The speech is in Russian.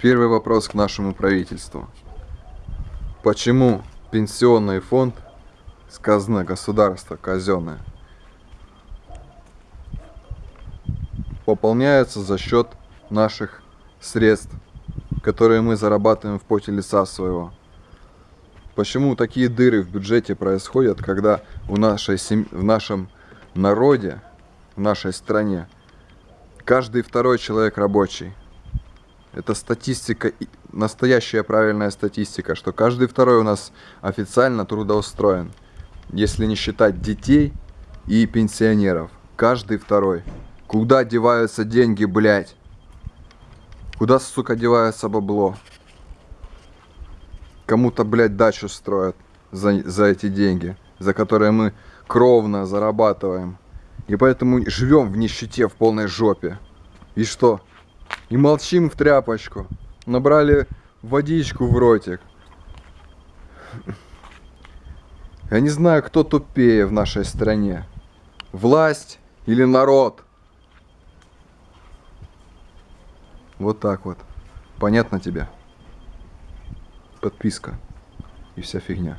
Первый вопрос к нашему правительству. Почему пенсионный фонд сказано государство казенное пополняется за счет наших средств, которые мы зарабатываем в поте лица своего? Почему такие дыры в бюджете происходят, когда в, нашей сем... в нашем народе, в нашей стране, каждый второй человек рабочий? Это статистика, настоящая правильная статистика, что каждый второй у нас официально трудоустроен. Если не считать детей и пенсионеров. Каждый второй. Куда деваются деньги, блядь? Куда, сука, девается бабло? Кому-то, блядь, дачу строят за, за эти деньги, за которые мы кровно зарабатываем. И поэтому живем в нищете, в полной жопе. И что? И молчим в тряпочку. Набрали водичку в ротик. Я не знаю, кто тупее в нашей стране. Власть или народ? Вот так вот. Понятно тебе? Подписка и вся фигня.